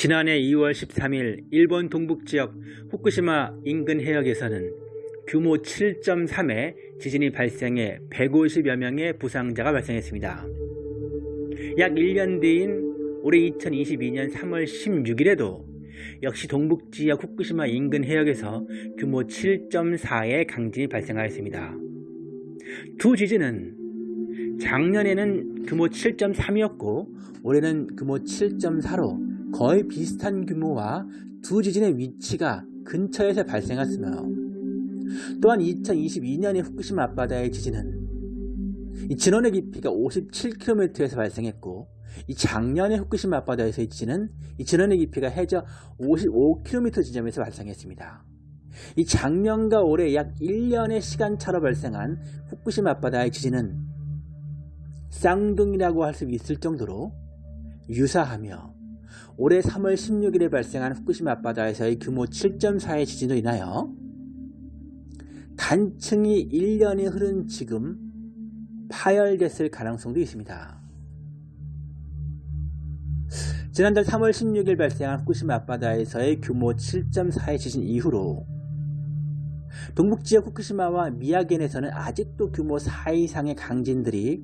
지난해 2월 13일 일본 동북지역 후쿠시마 인근 해역에서는 규모 7.3의 지진이 발생해 150여 명의 부상자가 발생했습니다. 약 1년 뒤인 올해 2022년 3월 16일에도 역시 동북지역 후쿠시마 인근 해역에서 규모 7.4의 강진이 발생하였습니다. 두 지진은 작년에는 규모 7.3이었고 올해는 규모 7.4로 거의 비슷한 규모와 두 지진의 위치가 근처에서 발생했으며 또한 2022년의 후쿠시마 앞바다의 지진은 이 진원의 깊이가 57km에서 발생했고 이 작년의 후쿠시마 앞바다에서의 지진은 이 진원의 깊이가 해저 55km 지점에서 발생했습니다. 이 작년과 올해 약 1년의 시간차로 발생한 후쿠시마 앞바다의 지진은 쌍둥이라고 할 수 있을 정도로 유사하며 올해 3월 16일에 발생한 후쿠시마 앞바다에서의 규모 7.4의 지진으로 인하여 단층이 1년이 흐른 지금 파열됐을 가능성도 있습니다. 지난달 3월 16일 발생한 후쿠시마 앞바다에서의 규모 7.4의 지진 이후로 동북지역 후쿠시마와 미야겐에서는 아직도 규모 4 이상의 강진들이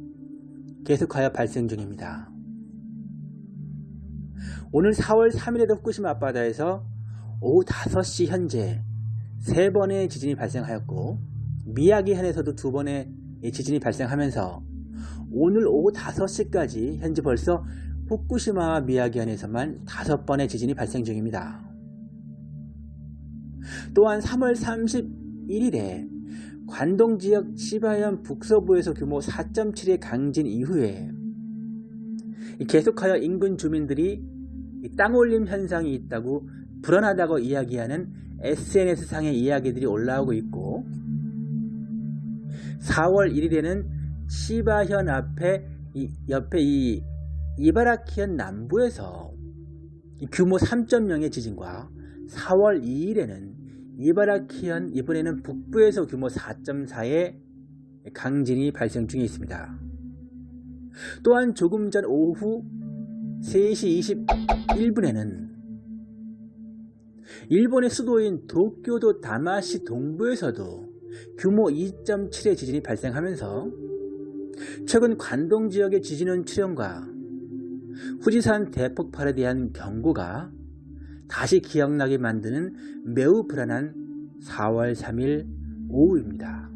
계속하여 발생 중입니다. 오늘 4월 3일에도 후쿠시마 앞바다에서 오후 5시 현재 3번의 지진이 발생하였고 미야기현에서도 2번의 지진이 발생하면서 오늘 오후 5시까지 현재 벌써 후쿠시마와 미야기현에서만 5번의 지진이 발생 중입니다. 또한 3월 31일에 관동지역 치바현 북서부에서 규모 4.7의 강진 이후에 계속하여 인근 주민들이 땅올림 현상이 있다고 불안하다고 이야기하는 SNS상의 이야기들이 올라오고 있고 4월 1일에는 시바현 앞에 이, 옆에 이 이바라키현 남부에서 규모 3.0의 지진과 4월 2일에는 이바라키현 이번에는 북부에서 규모 4.4의 강진이 발생 중에 있습니다. 또한 조금 전 오후 3시 21분에는 일본의 수도인 도쿄도 다마시 동부에서도 규모 2.7의 지진이 발생하면서 최근 관동 지역의 지진원 출현과 후지산 대폭발에 대한 경고가 다시 기억나게 만드는 매우 불안한 4월 3일 오후입니다.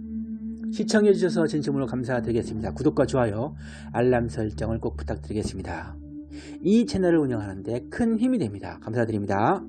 시청해주셔서 진심으로 감사드리겠습니다. 구독과 좋아요, 알람 설정을 꼭 부탁드리겠습니다. 이 채널을 운영하는데 큰 힘이 됩니다. 감사드립니다.